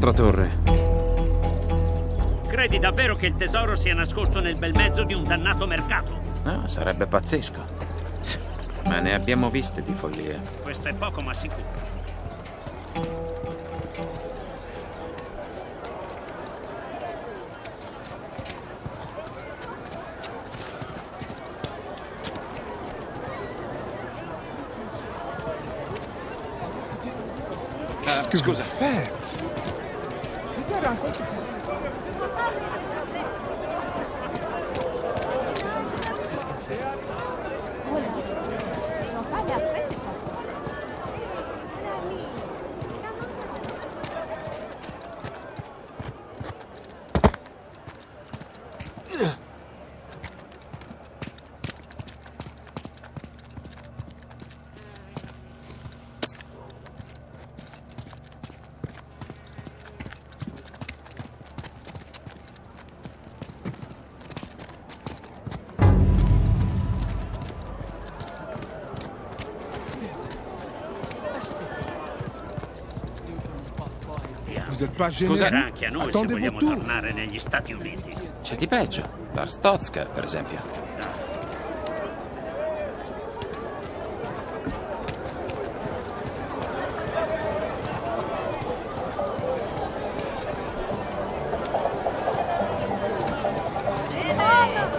La nostra torre. Credi davvero che il tesoro sia nascosto nel bel mezzo di un dannato mercato? Ah, sarebbe pazzesco. Ma ne abbiamo viste di follie. Questo è poco ma sicuro. Ah, scusa. Scusa. Anche a noi se vogliamo tornare negli Stati Uniti. C'è di peggio. L'Arstotska, per esempio.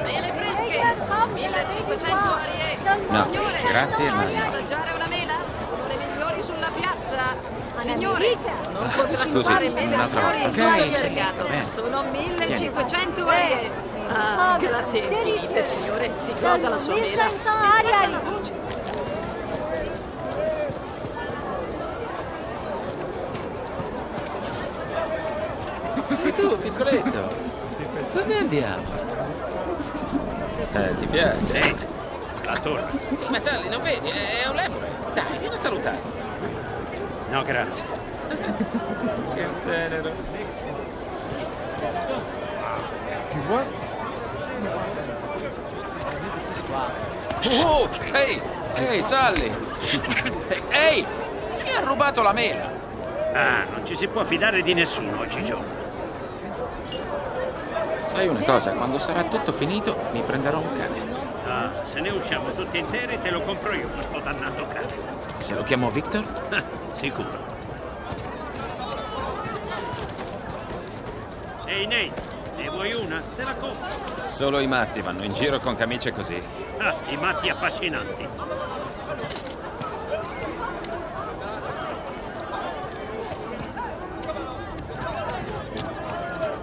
Mele fresche! 1500 arie! No, Signore, grazie, ma vuole no. assaggiare una mela? Sono le migliori sulla piazza! Signore, non può Scusi, consumare mele un'altra migliori in volta. Mercato! bene. Sono 1500 arie! Ah, grazie infinite, signore! Si goda la sua mela! E sbaglia la voce! E tu, piccoletto? Dove andiamo? Eh, ti piace? Ehi, la torre. Sì, ma Sally, non vedi? È un lemure. Dai, vieni a salutare. No, grazie. Che tenero. Tu vois Oh, ehi, ehi, Sally. Ehi, mi ha rubato la mela. Ah, non ci si può fidare di nessuno oggigiorno. Sai una cosa, quando sarà tutto finito mi prenderò un cane. Ah, se ne usciamo tutti interi te lo compro io questo dannato cane. Se lo chiamo Victor? Ah, Sicuro. Ehi Nate, ne vuoi una? Te la compro. Solo i matti vanno in giro con camicie così. Ah, i matti affascinanti.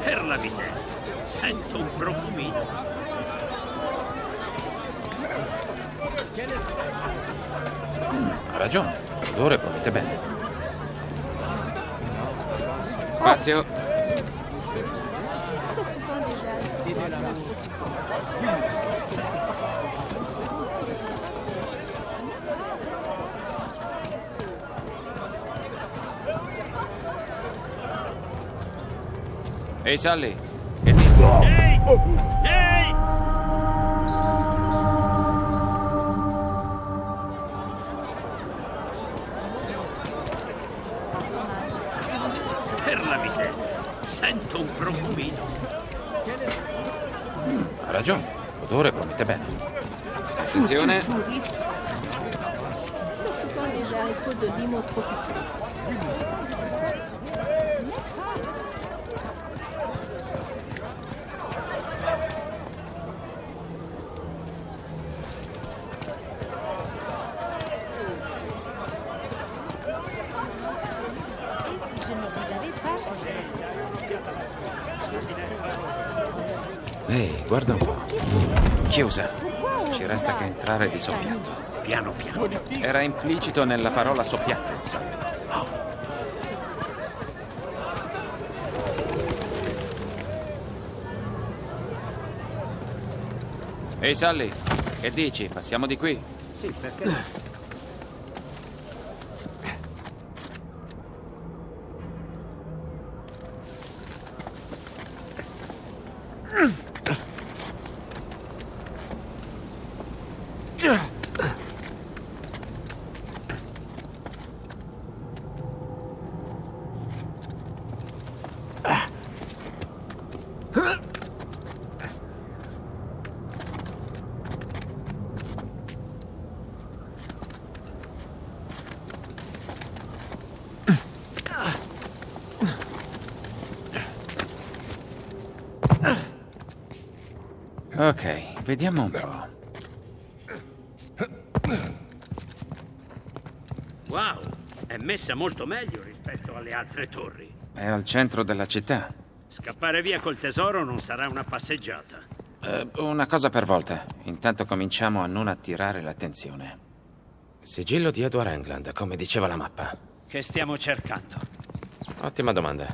Per la miseria, sento un profumino. Ha ragione, l'odore promette bene. Spazio. Ehi Sally, che dici? Ehi! Ehi! Per la miseria, sento un profumino. Ha ragione, l'odore promette bene. Attenzione. Touristes. Guarda un po'. Chiusa. Ci resta che entrare di soppiatto. Piano piano. Era implicito nella parola soppiatto, Sally. Ehi Sally, che dici? Passiamo di qui? Sì, perché? Ok, vediamo un po'. Messa molto meglio rispetto alle altre torri. È al centro della città. Scappare via col tesoro non sarà una passeggiata. Eh, una cosa per volta. Intanto cominciamo a non attirare l'attenzione. Sigillo di Edward England, come diceva la mappa. Che stiamo cercando? Ottima domanda.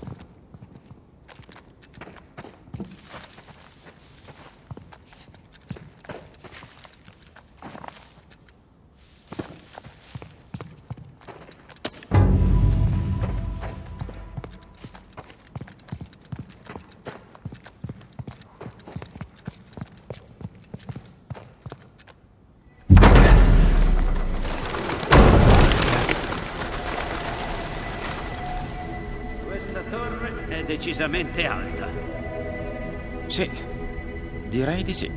Decisamente alta. Sì, direi di sì.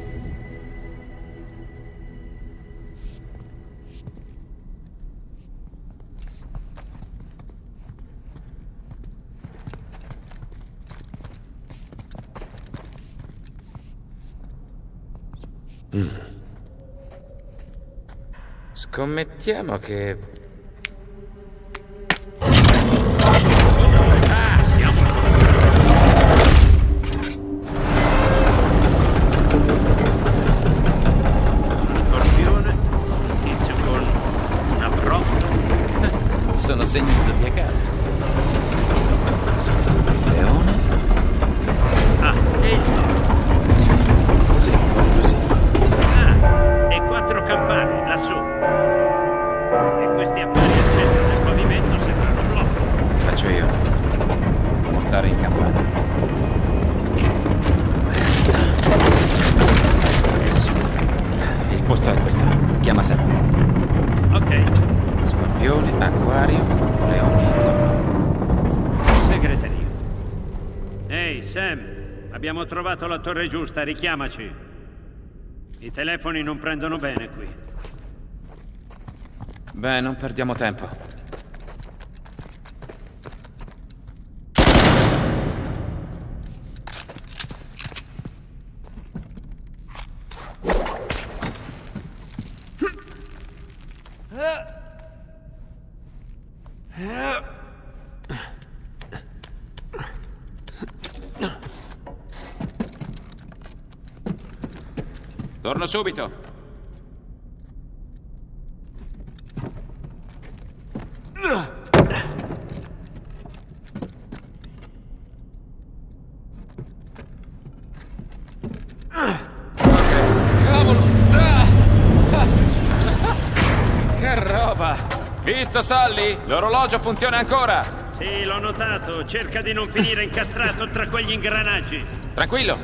Mm. Scommettiamo che Sam, abbiamo trovato la torre giusta, richiamaci. I telefoni non prendono bene qui. Beh, non perdiamo tempo. Subito. Cavolo! Che roba! Visto, Sally? L'orologio funziona ancora! Sì, l'ho notato. Cerca di non finire incastrato tra quegli ingranaggi. Tranquillo!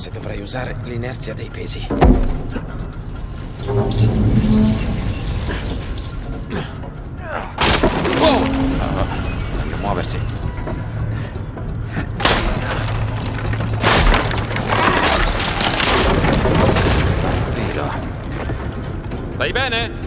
Forse dovrei usare l'inerzia dei pesi. Oh! Meglio muoversi. Dillo. Stai bene?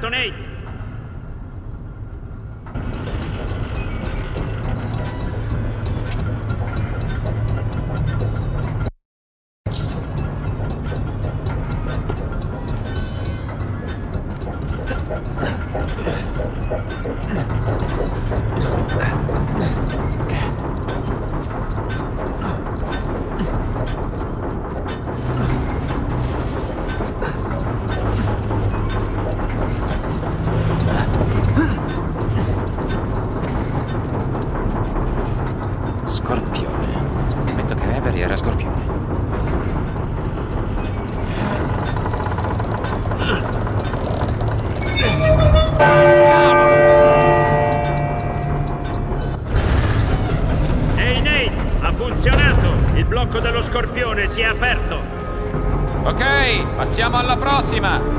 detonate! Siamo alla prossima!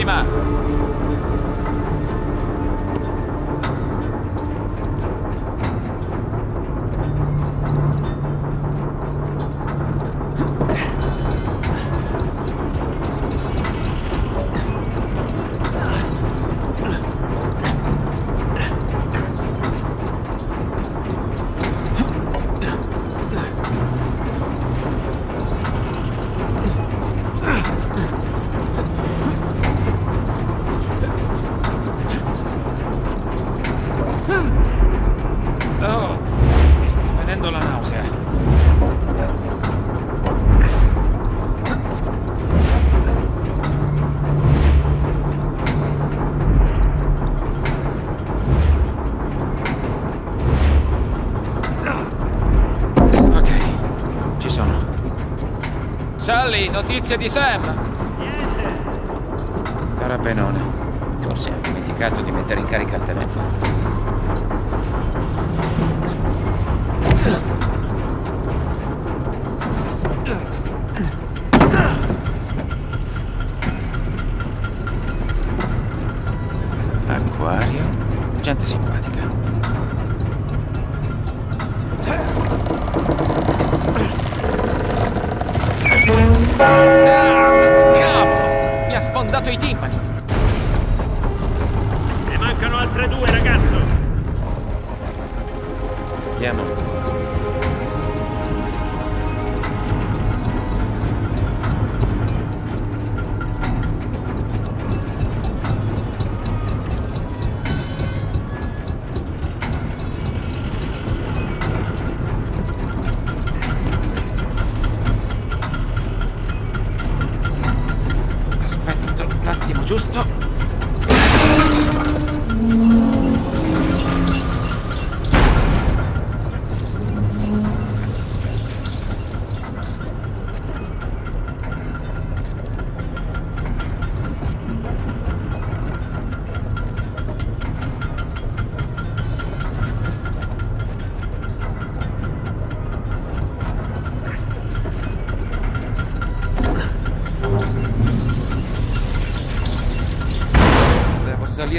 今 notizie di Sam? Niente. Starà benone. Forse ha dimenticato di mettere in carica il telefono.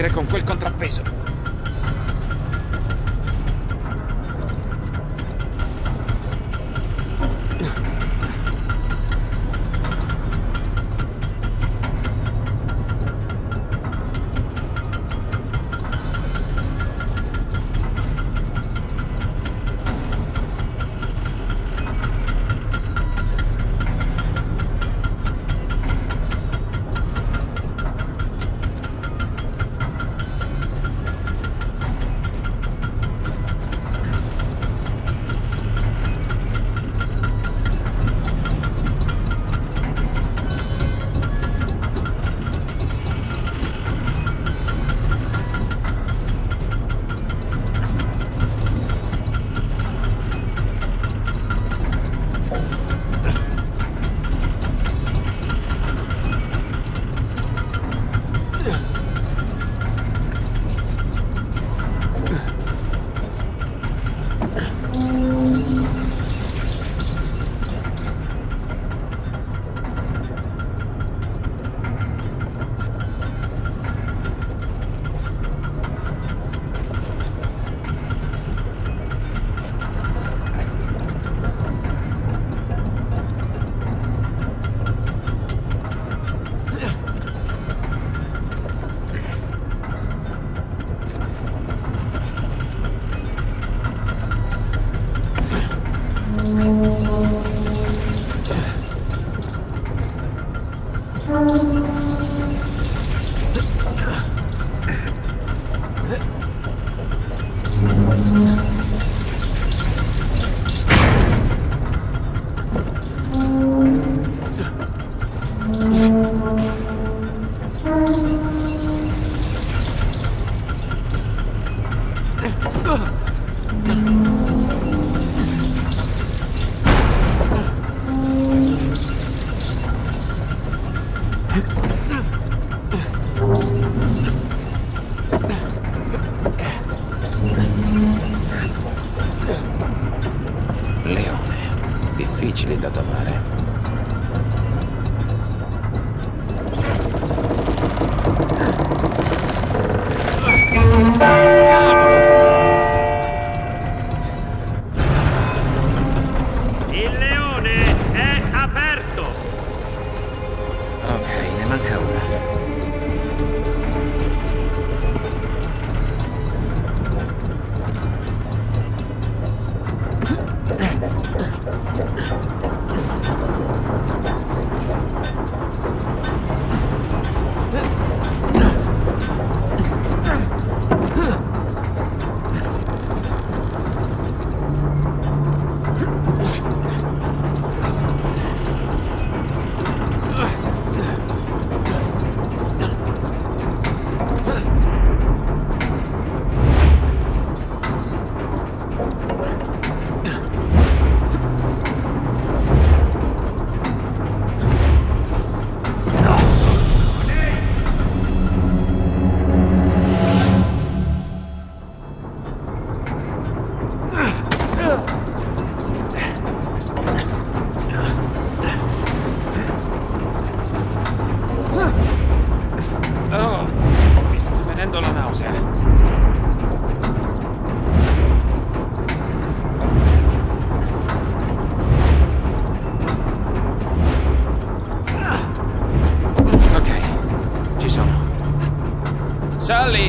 Salire con quel contrappeso.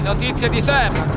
Notizie di Sam.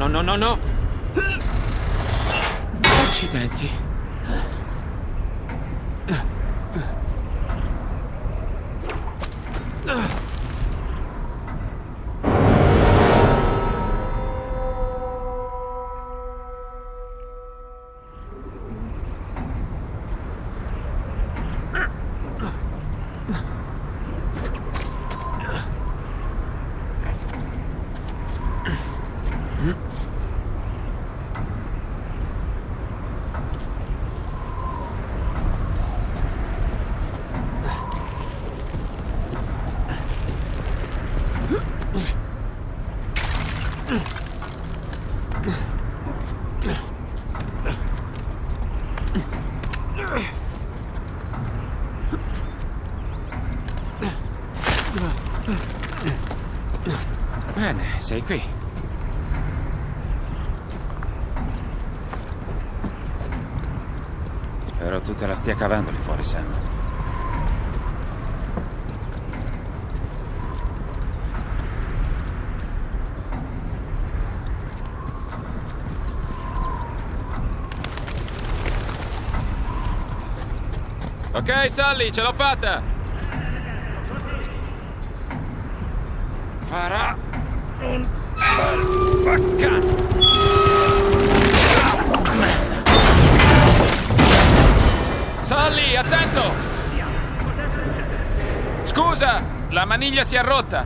No, no, no, no, sei qui. Spero tu te la stia cavando lì fuori, Sam. Ok, Sally, ce l'ho fatta! La maniglia si è rotta.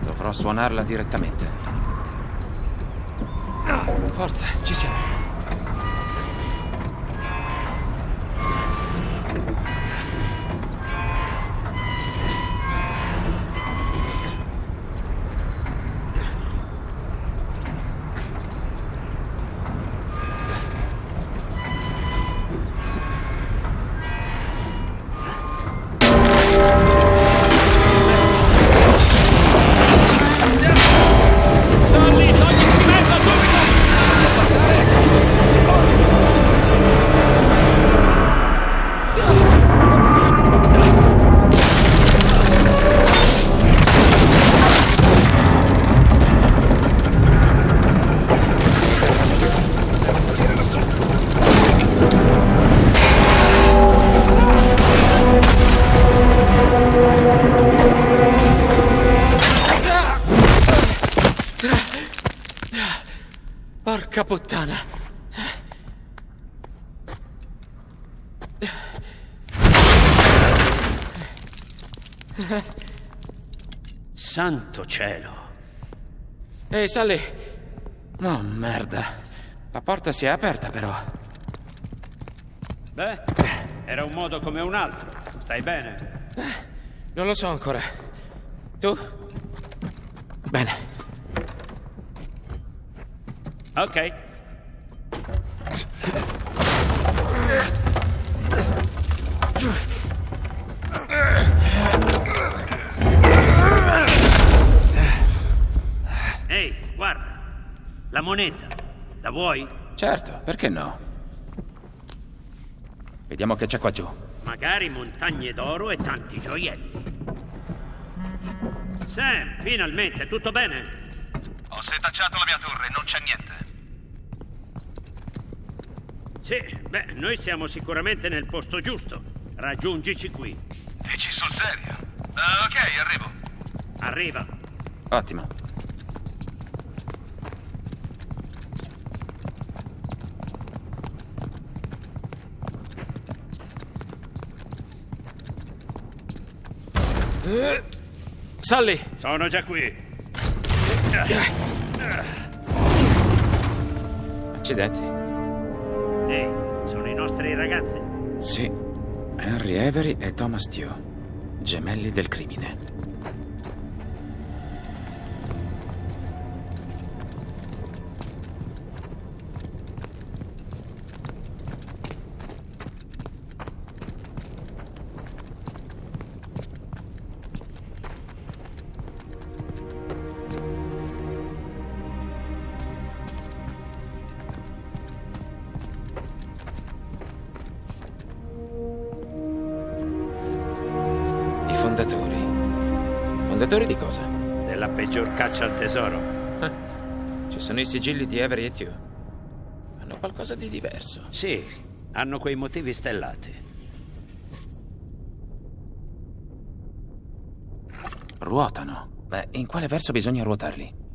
Dovrò suonarla direttamente. Forza, ci siamo. Ehi, Sally. Oh, merda. La porta si è aperta, però. Beh, era un modo come un altro. Stai bene? Non lo so ancora. Tu? Bene. Ok. Moneta. La vuoi? Certo, perché no? Vediamo che c'è qua giù. Magari montagne d'oro e tanti gioielli. Sam, finalmente, tutto bene? Ho setacciato la mia torre, non c'è niente. Sì, beh, noi siamo sicuramente nel posto giusto. Raggiungici qui. Dici sul serio? Ah, ok, arrivo. Arriva. Ottimo. Eh, Sally! Sono già qui. Accidenti. Ehi, sono i nostri ragazzi. Sì. Henry Avery e Thomas Tew. Gemelli del crimine. Tesoro. Ci sono i sigilli di Avery e Tew. Hanno qualcosa di diverso. Sì, hanno quei motivi stellati. Ruotano. Beh, in quale verso bisogna ruotarli?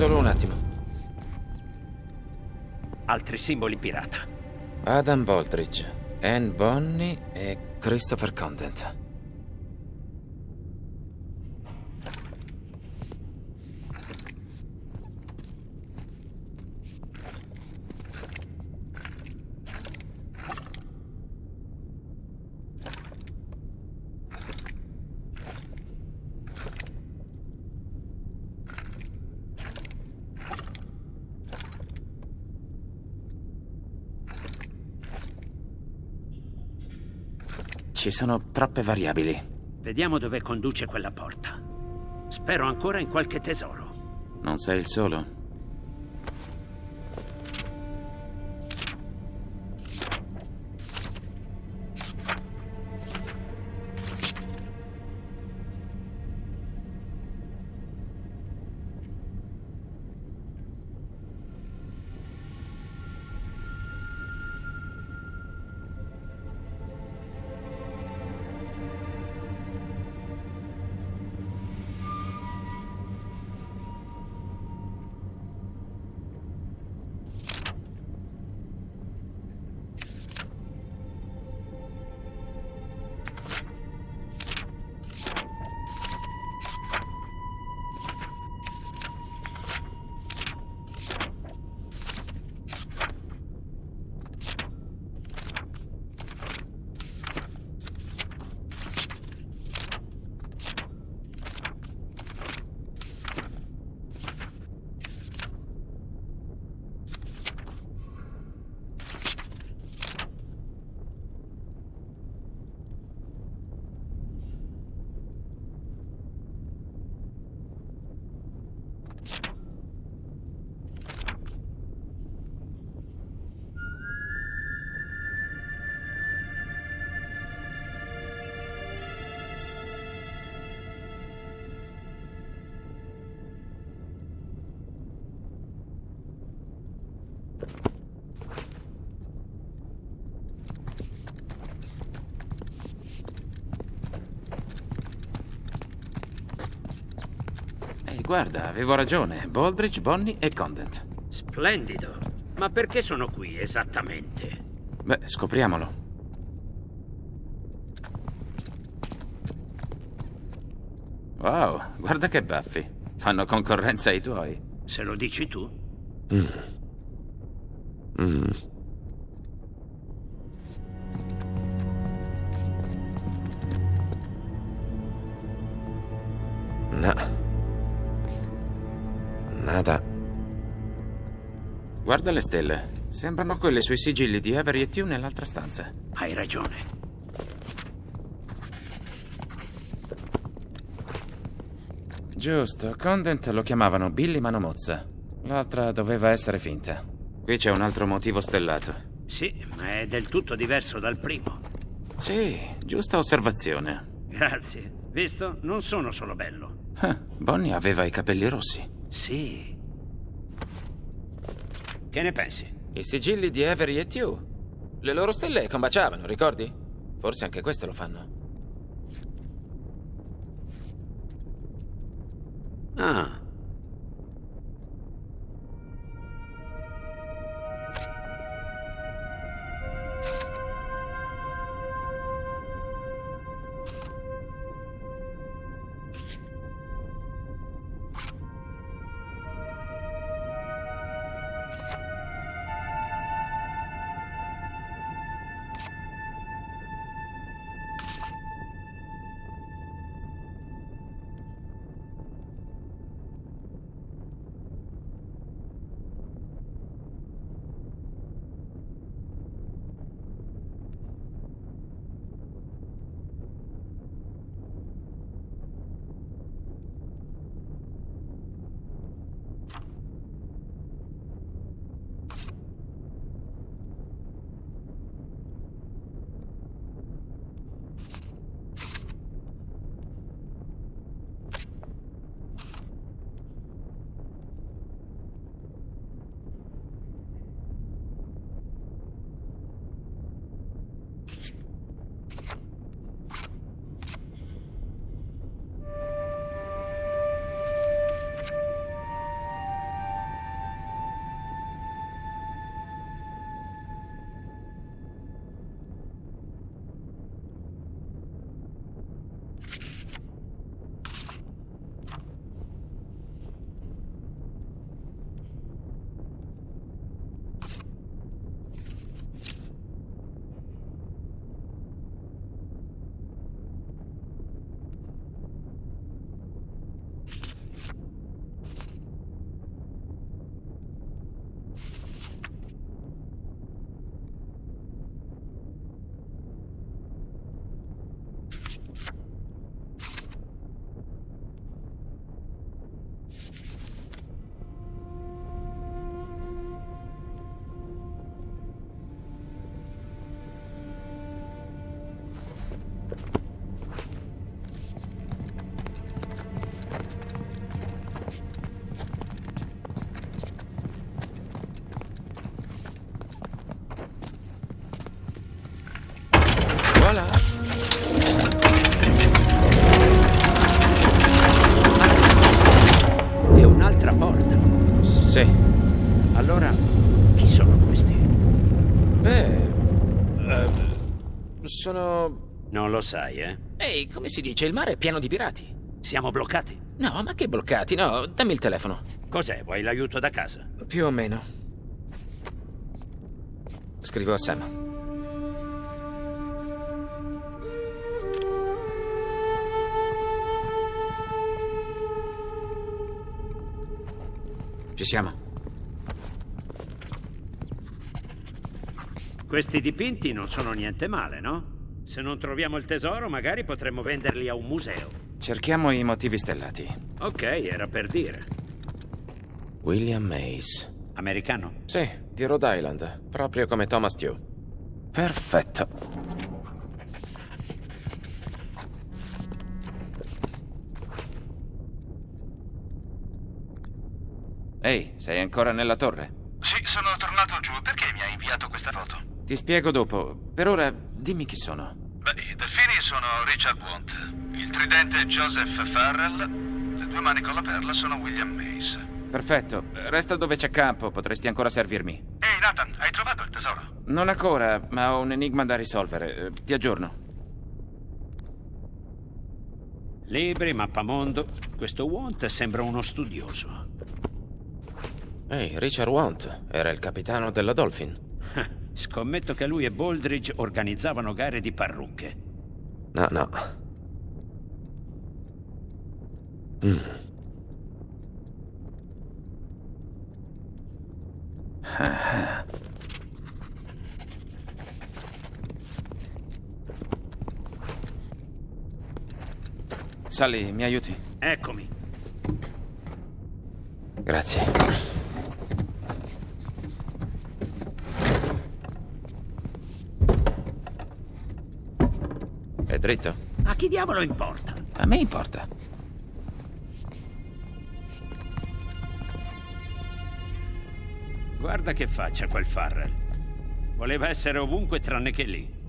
Solo un attimo. Altri simboli pirata. Adam Baldridge, Anne Bonny e Christopher Condent. Ci sono troppe variabili. Vediamo dove conduce quella porta. Spero ancora in qualche tesoro. Non sei il solo. Guarda, avevo ragione. Baldridge, Bonny e Condent. Splendido. Ma perché sono qui esattamente? Beh, scopriamolo. Wow, guarda che baffi. Fanno concorrenza ai tuoi. Se lo dici tu? No. Nada. Guarda le stelle. Sembrano quelle sui sigilli di Avery e Tew nell'altra stanza. Hai ragione. Giusto, Condent lo chiamavano Billy Manomozza. L'altra doveva essere finta. Qui c'è un altro motivo stellato. Sì, ma è del tutto diverso dal primo. Sì, giusta osservazione. Grazie. Visto? Non sono solo bello. Ah, Bonnie aveva i capelli rossi. Sì. Che ne pensi? I sigilli di Avery e Tew. Le loro stelle combaciavano, ricordi? Forse anche questo lo fanno. Ah, sono... Non lo sai, eh? Ehi, come si dice? Il mare è pieno di pirati. Siamo bloccati. No, ma che bloccati? No, dammi il telefono. Cos'è? Vuoi l'aiuto da casa? Più o meno. Scrivo a Sam. Ci siamo. Questi dipinti non sono niente male, no? Se non troviamo il tesoro, magari potremmo venderli a un museo. Cerchiamo i motivi stellati. Ok, era per dire. William Mays. Americano? Sì, di Rhode Island, proprio come Thomas Tew. Perfetto. Ehi, sei ancora nella torre? Sì, sono tornato giù. Perché mi hai inviato questa foto? Ti spiego dopo. Per ora, dimmi chi sono. Beh, i delfini sono Richard Wont, il tridente Joseph Farrell, le due mani con la perla sono William Mays. Perfetto, resta dove c'è campo, potresti ancora servirmi. Ehi, Nathan, hai trovato il tesoro? Non ancora, ma ho un enigma da risolvere. Eh, Ti aggiorno. Libri, mappamondo. Questo Wont sembra uno studioso. Ehi, Richard Want era il capitano della Dolphin. Scommetto che lui e Baldridge organizzavano gare di parrucche. No, no. Mm. Ah. Sally, mi aiuti? Eccomi. Grazie. Dritto? A chi diavolo importa? A me importa. Guarda che faccia quel Farrell. Voleva essere ovunque tranne che lì.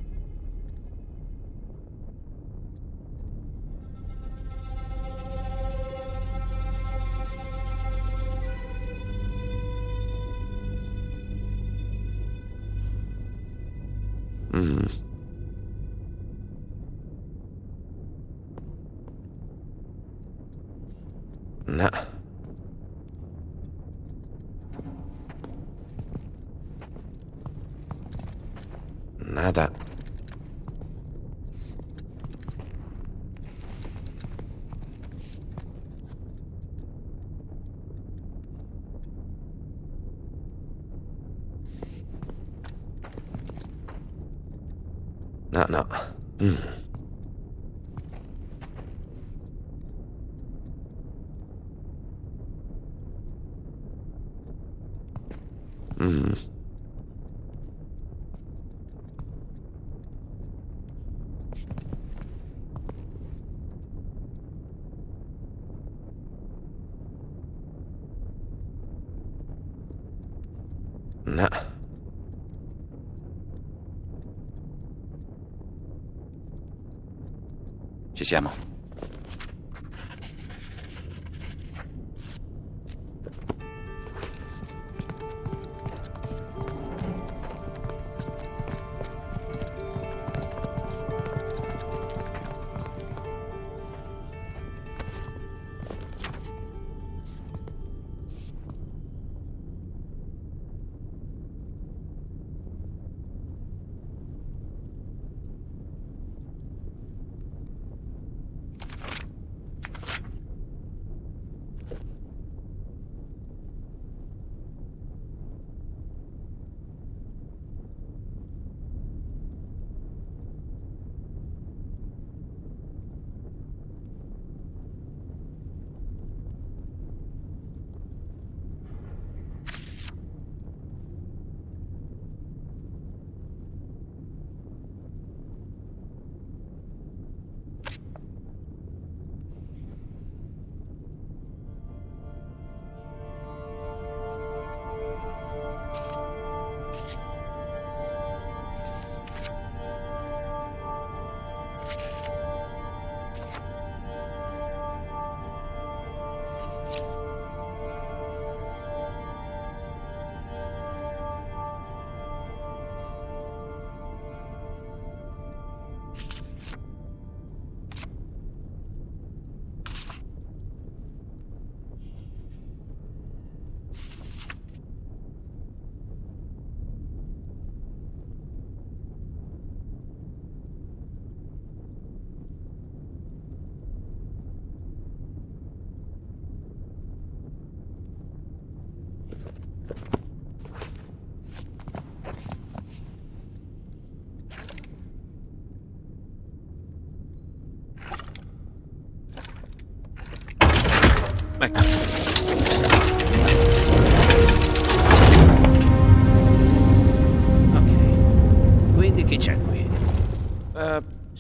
No, Ci siamo.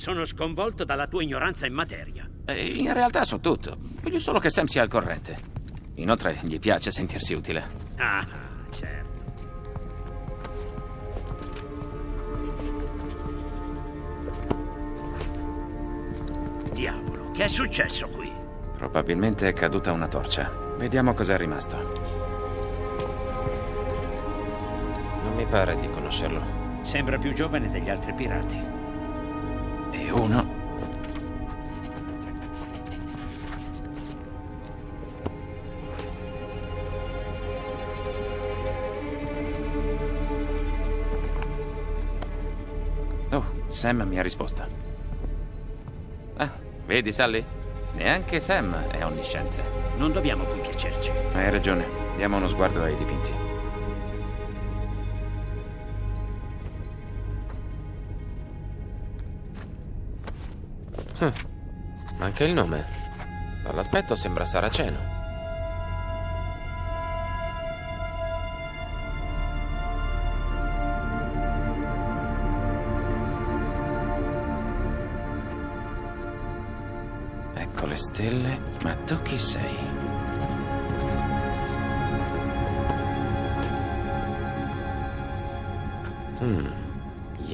Sono sconvolto dalla tua ignoranza in materia. eh, in realtà so tutto. Voglio solo che Sam sia al corrente. Inoltre gli piace sentirsi utile. Ah, certo. Diavolo, che è successo qui? Probabilmente è caduta una torcia. Vediamo cos'è rimasto. Non mi pare di conoscerlo. Sembra più giovane degli altri pirati e uno. Oh, Sam mi ha risposto. Ah, vedi Sally? Neanche Sam è onnisciente. Non dobbiamo compiacerci. Hai ragione. Diamo uno sguardo ai dipinti. Manca il nome. Dall'aspetto sembra saraceno. Ecco le stelle, ma tu chi sei?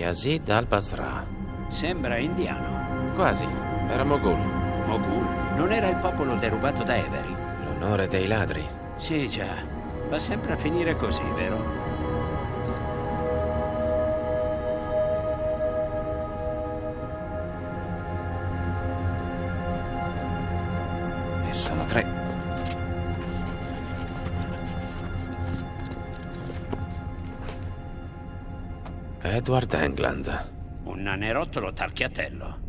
Yazid al-Basra. Sembra indiano. Quasi. Era Mogul. Mogul. Non era il popolo derubato da Avery. L'onore dei ladri. Sì, già. Va sempre a finire così, vero? E sono tre. Edward England. Un nanerottolo tarchiatello.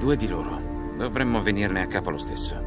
Due di loro. Dovremmo venirne a capo lo stesso.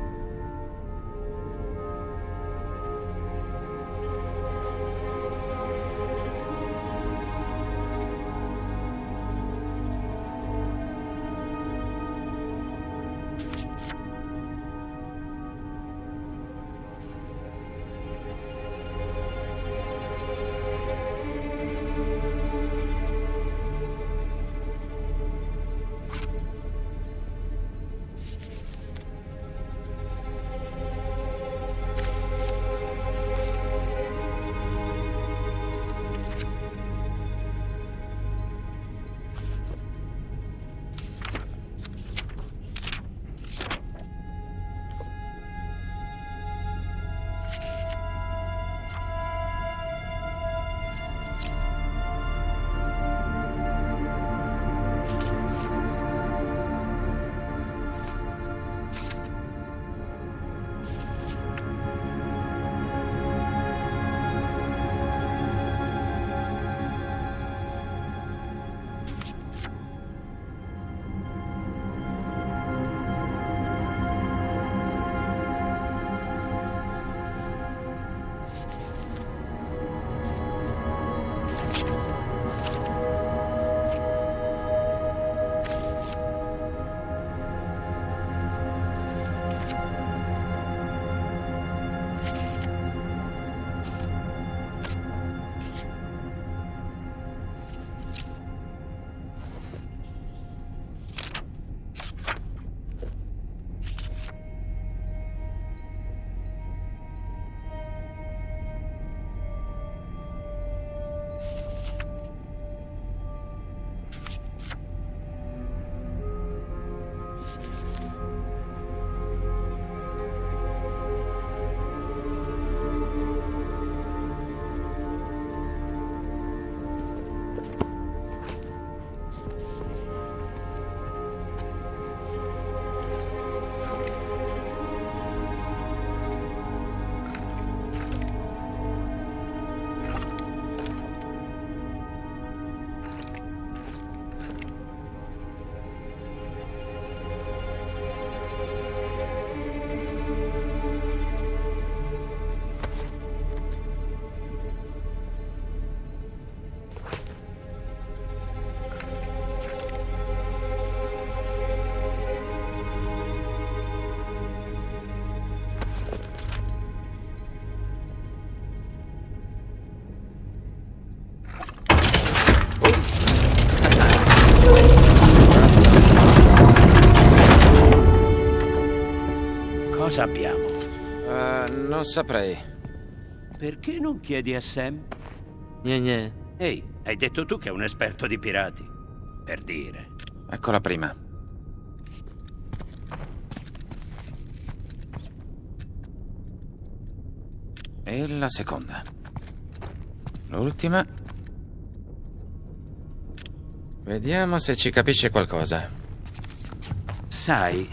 Cosa abbiamo? Eh, non saprei. Perché non chiedi a Sam? Gne gne. Ehi, hai detto tu che è un esperto di pirati. Per dire. Ecco la prima. E la seconda. L'ultima. Vediamo se ci capisce qualcosa. Sai,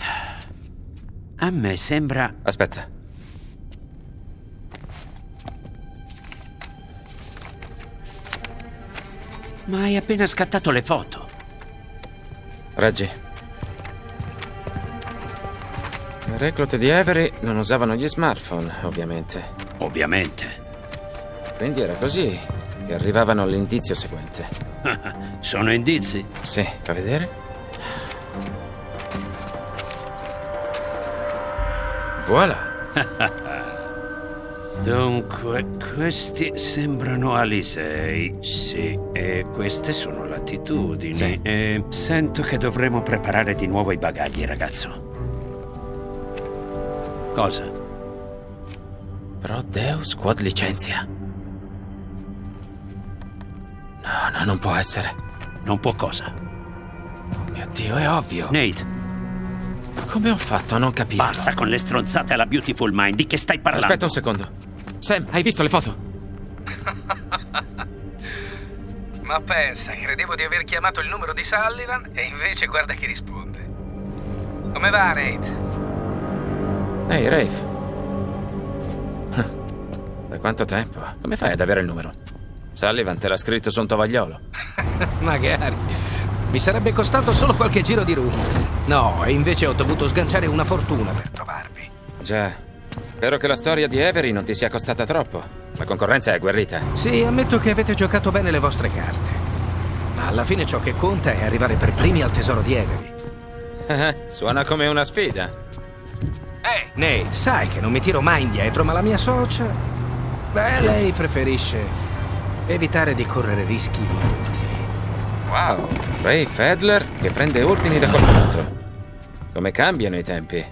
a me sembra... Aspetta. Ma hai appena scattato le foto. Reggi. Le reclute di Avery non usavano gli smartphone, ovviamente. Ovviamente. Quindi era così che arrivavano all'indizio seguente. Sono indizi. Sì, fa vedere? Voilà. Dunque, questi sembrano Alisei. Sì, e queste sono latitudini. Sì. E sento che dovremo preparare di nuovo i bagagli, ragazzo. Cosa? Pro Deus Quad licenzia. No, no, non può essere. Non può cosa? Oh mio Dio, è ovvio. Nate, Come ho fatto a non capirlo? basta con le stronzate alla Beautiful Mind. Di che stai parlando? Aspetta un secondo. Sam, hai visto le foto? Ma pensa, credevo di aver chiamato il numero di Sullivan e invece guarda chi risponde. Come va, Nate? Ehi, Rafe. Da quanto tempo? Come fai ad avere il numero? Sullivan te l'ha scritto su un tovagliolo. Magari. Mi sarebbe costato solo qualche giro di rum. No, e invece ho dovuto sganciare una fortuna per trovarvi. Già. Spero che la storia di Avery non ti sia costata troppo. La concorrenza è agguerrita. Sì, ammetto che avete giocato bene le vostre carte. Ma alla fine ciò che conta è arrivare per primi al tesoro di Avery. Suona come una sfida. Ehi, Nate, sai che non mi tiro mai indietro, ma la mia socia... Beh, lei preferisce evitare di correre rischi inutili. Wow, Ray Fedler che prende ordini da qualcun altro. Come cambiano i tempi?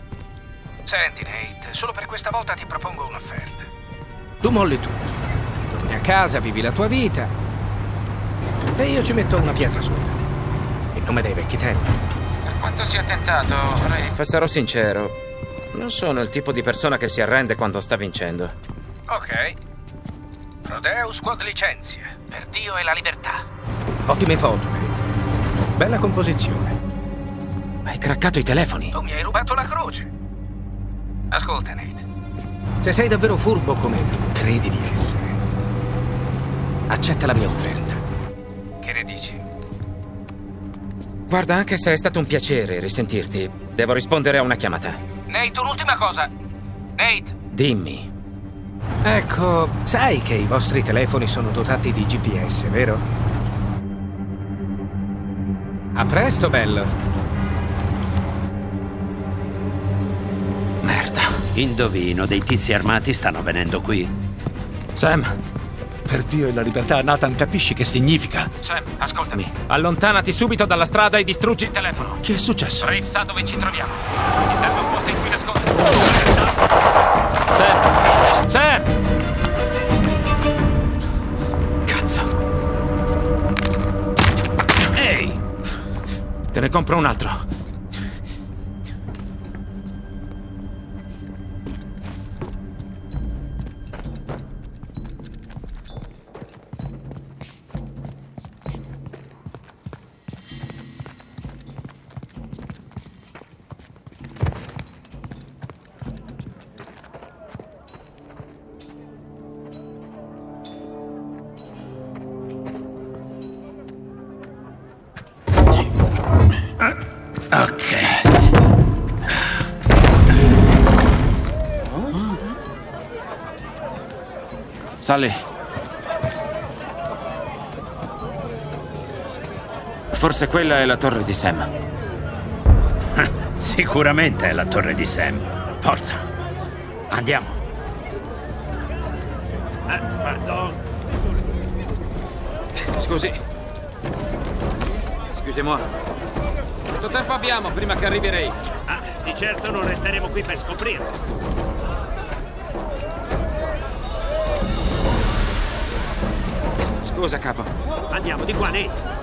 senti, Nate, solo per questa volta ti propongo un'offerta. Tu molli tutto. Torni a casa, vivi la tua vita. E io ci metto una pietra sopra. In nome dei vecchi tempi. Per quanto sia tentato, Ray. Sarò sincero, non sono il tipo di persona che si arrende quando sta vincendo. Ok. Prodeus Quad licenzia. Per Dio e la libertà. Ottime foto, Nate. Bella composizione. Hai craccato i telefoni. Tu mi hai rubato la croce. Ascolta, Nate. Se sei davvero furbo come credi di essere, accetta la mia offerta. Che ne dici? Guarda, anche se è stato un piacere risentirti, devo rispondere a una chiamata. Nate, un'ultima cosa. Nate, Dimmi. Ecco, sai che i vostri telefoni sono dotati di GPS, vero? A presto, bello. Merda. Indovino, dei tizi armati stanno venendo qui. Sam, Per Dio e la libertà, Nathan, capisci che significa? Sam, ascoltami. allontanati subito dalla strada e distruggi il telefono. Che è successo? Rafe sa dove ci troviamo. Ti serve un posto in cui nascondere. Sam! Sam! Te ne compro un altro. Sally. Forse quella è la torre di Sam. Sicuramente è la torre di Sam. Forza. Andiamo. Eh, pardon. Scusi. Excusez-moi. Quanto tempo abbiamo prima che arrivi Ray? Ah, di certo non resteremo qui per scoprirlo. Scusa, capo. Andiamo di qua, Nate.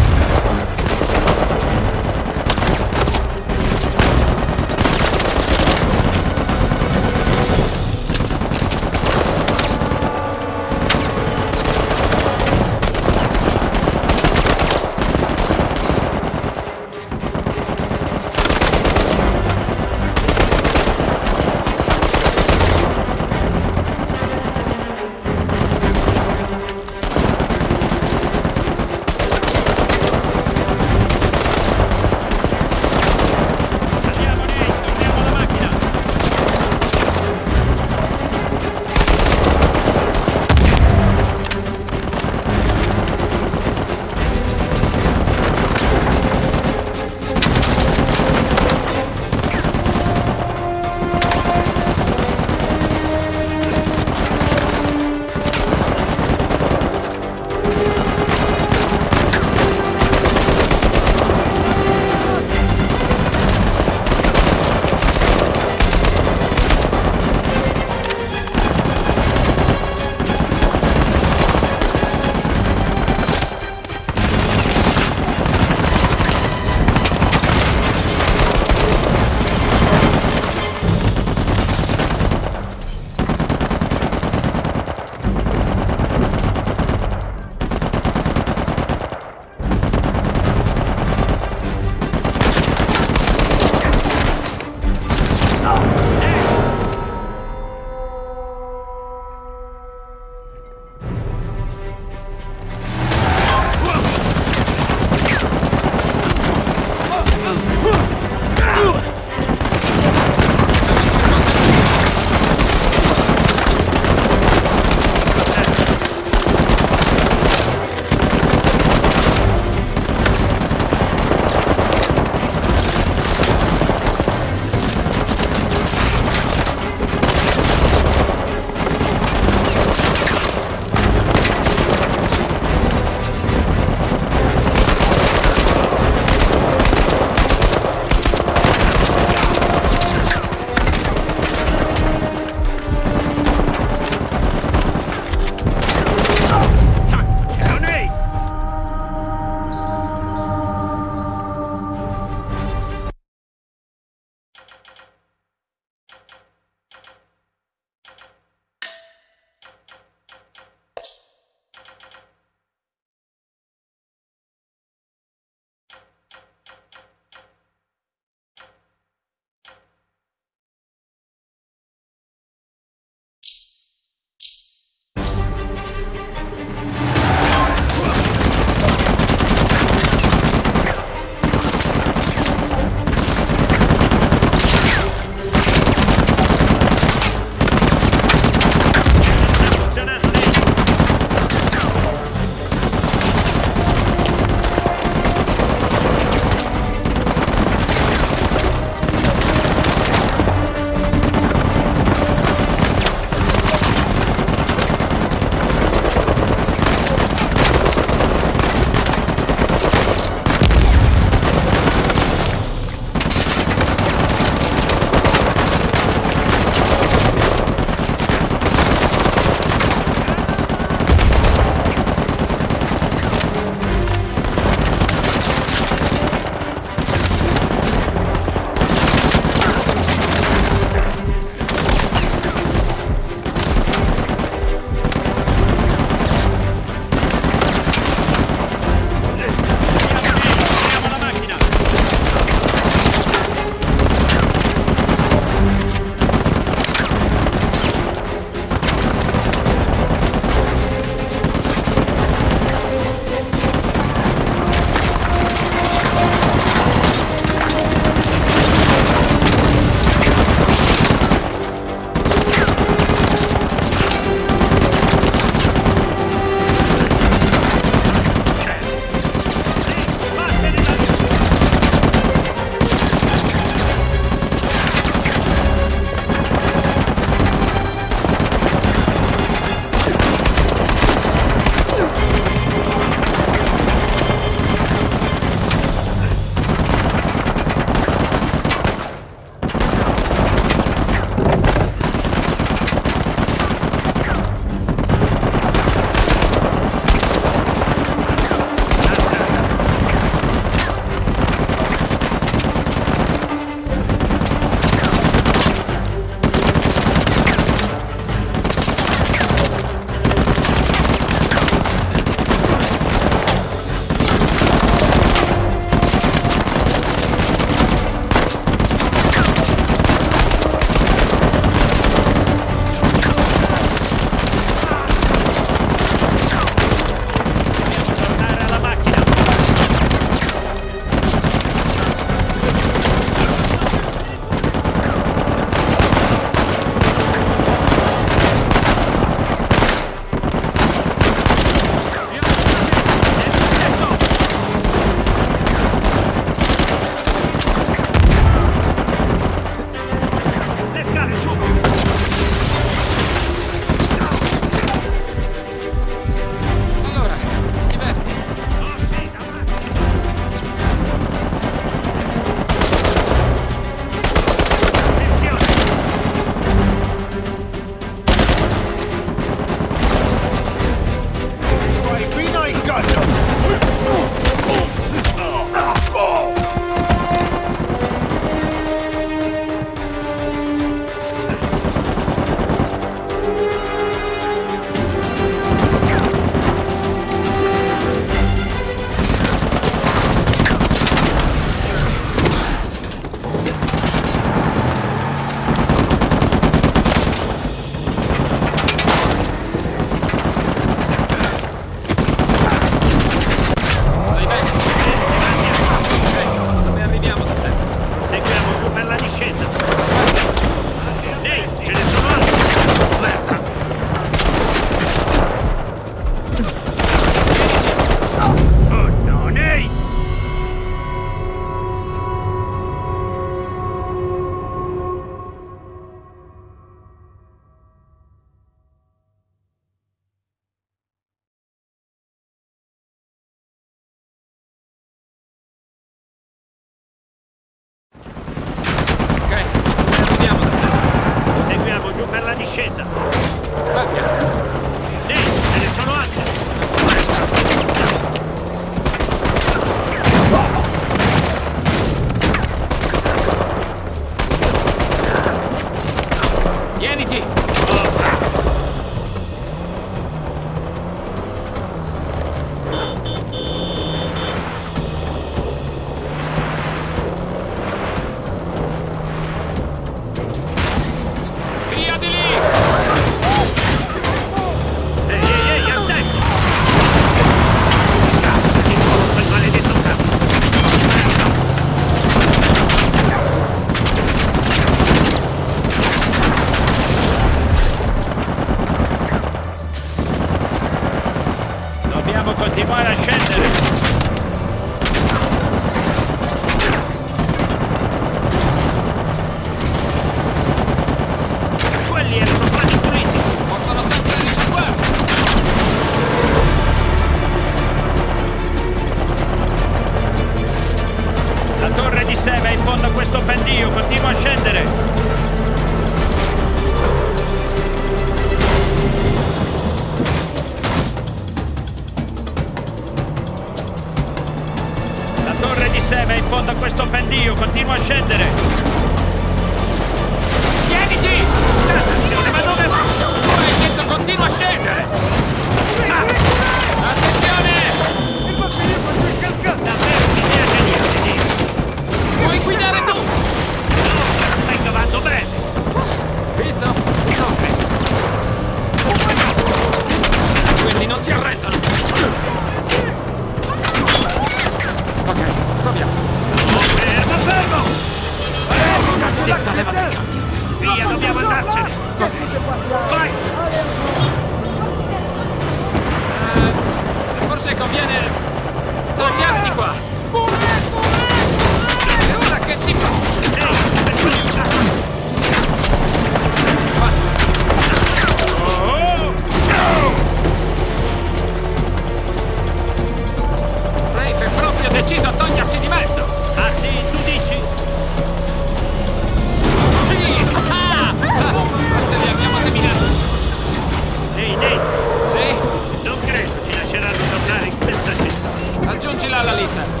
отлично.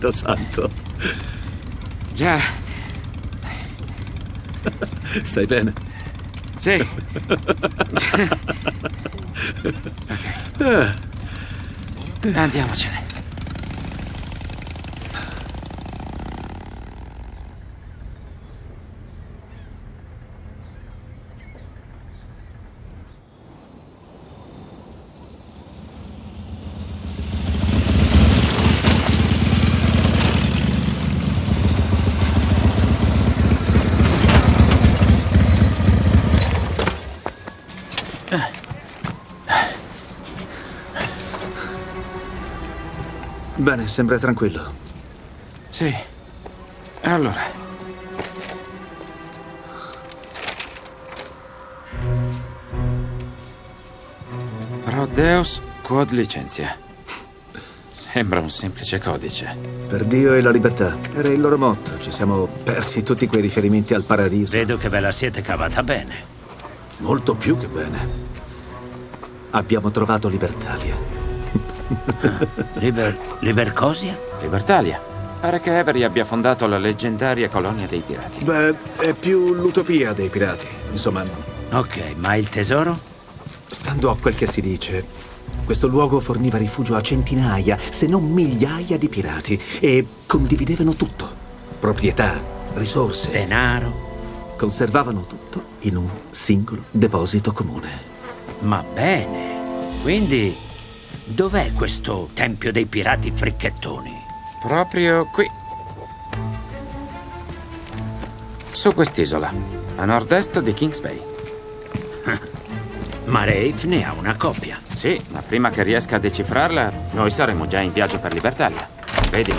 Cristo santo. Già, Stai bene? sì. Ah, Andiamocene. Bene, sembra tranquillo. Sì. Allora. Pro Deus quod licentia. Sembra un semplice codice. Per Dio e la libertà. Era il loro motto. Ci siamo persi tutti quei riferimenti al paradiso. Vedo che ve la siete cavata bene. Molto più che bene. Abbiamo trovato Libertalia. Liber... Libercosia? Libertalia. Pare che Avery abbia fondato la leggendaria colonia dei pirati. Beh, è più l'utopia dei pirati. Insomma, Ok, ma il tesoro? stando a quel che si dice, questo luogo forniva rifugio a centinaia, se non migliaia di pirati e condividevano tutto. Proprietà, risorse. Denaro? Conservavano tutto in un singolo deposito comune. Ma bene. Quindi, dov'è questo tempio dei pirati fricchettoni? Proprio qui. Su quest'isola, a nord-est di Kings Bay. Ma Rafe ne ha una coppia. Sì, ma prima che riesca a decifrarla, noi saremo già in viaggio per Libertalia. Vedi,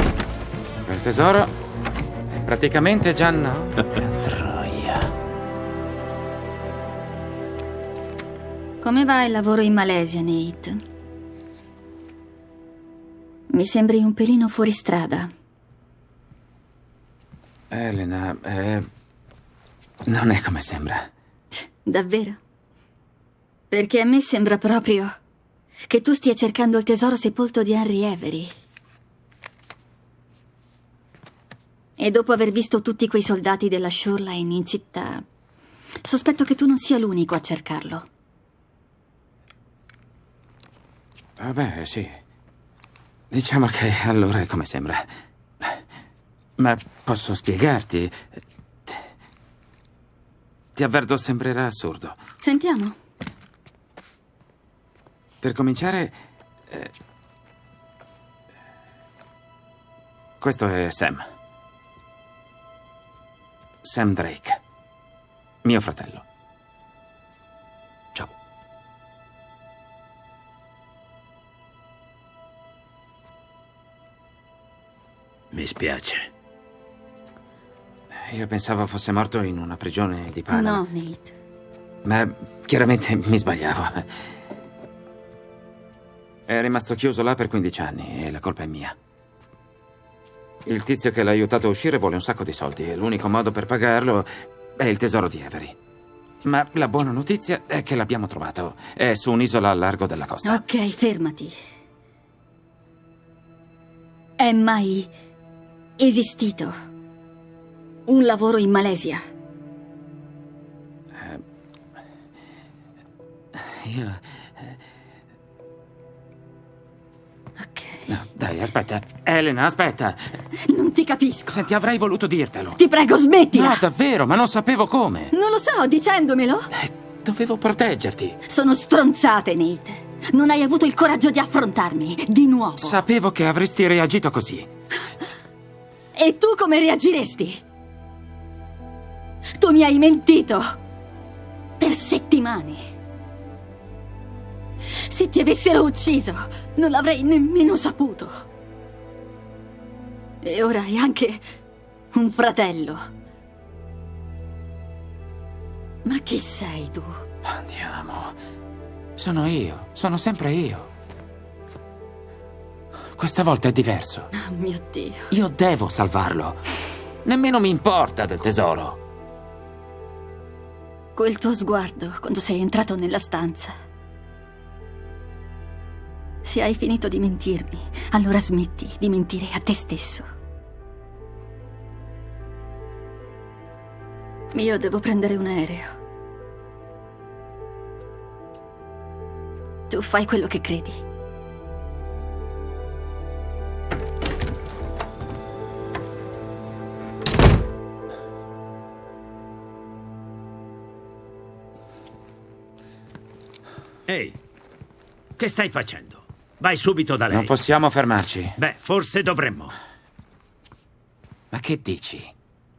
quel tesoro è praticamente già no. Troia. Come va il lavoro in Malesia, Nate? Mi sembri un pelino fuori strada. Elena, eh, non è come sembra. Davvero? Perché a me sembra proprio che tu stia cercando il tesoro sepolto di Henry Avery. E dopo aver visto tutti quei soldati della Shoreline in città, sospetto che tu non sia l'unico a cercarlo. Vabbè, sì. Diciamo che allora è come sembra. Ma posso spiegarti? Ti avverto, sembrerà assurdo. Sentiamo. Per cominciare, eh, questo è Sam. Sam Drake. Mio fratello. Mi spiace. Io pensavo fosse morto in una prigione di Panama. No, Nate. Ma chiaramente mi sbagliavo. È rimasto chiuso là per 15 anni e la colpa è mia. Il tizio che l'ha aiutato a uscire vuole un sacco di soldi e l'unico modo per pagarlo è il tesoro di Avery. Ma la buona notizia è che l'abbiamo trovato. È su un'isola a largo della costa. Ok, fermati. È mai esistito un lavoro in Malesia? Io... Ok. No, dai, aspetta. Elena, aspetta. Non ti capisco. Senti, avrei voluto dirtelo. Ti prego, smettila! No, davvero, ma non sapevo come. Non lo so, dicendomelo. Dovevo proteggerti. Sono stronzate, Nate. Non hai avuto il coraggio di affrontarmi, di nuovo. Sapevo che avresti reagito così. E tu come reagiresti? Tu mi hai mentito. Per settimane. Se ti avessero ucciso, non l'avrei nemmeno saputo. E ora hai anche un fratello. Ma chi sei tu? Andiamo. Sono io, sono sempre io. Questa volta è diverso. Oh mio Dio. Io devo salvarlo. Nemmeno mi importa del tesoro. Quel tuo sguardo quando sei entrato nella stanza. Se hai finito di mentirmi, allora smetti di mentire a te stesso. Io devo prendere un aereo. Tu fai quello che credi. Ehi, che stai facendo? Vai subito da lei. Non possiamo fermarci. Beh, forse dovremmo. Ma che dici?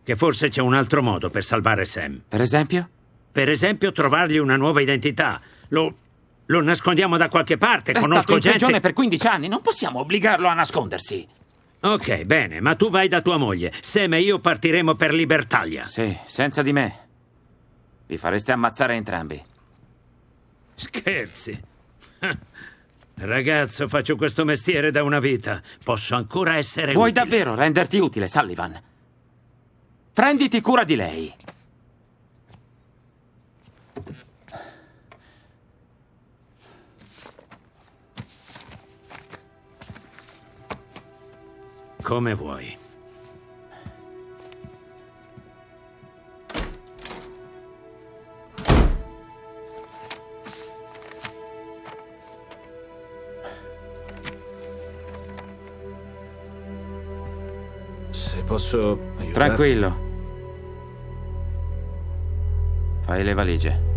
Che forse c'è un altro modo per salvare Sam. Per esempio? Per esempio, trovargli una nuova identità. Lo. lo nascondiamo da qualche parte. È Conosco stato in gente. prigione per 15 anni, non possiamo obbligarlo a nascondersi. Ok, bene, ma tu vai da tua moglie. Sam e io partiremo per Libertalia. Sì, senza di me. Vi fareste ammazzare entrambi. Scherzi. Ragazzo, faccio questo mestiere da una vita. Posso ancora essere Vuoi utile. davvero renderti utile, Sullivan? Prenditi cura di lei. Come vuoi. Posso aiutarti. Tranquillo. Fai le valigie.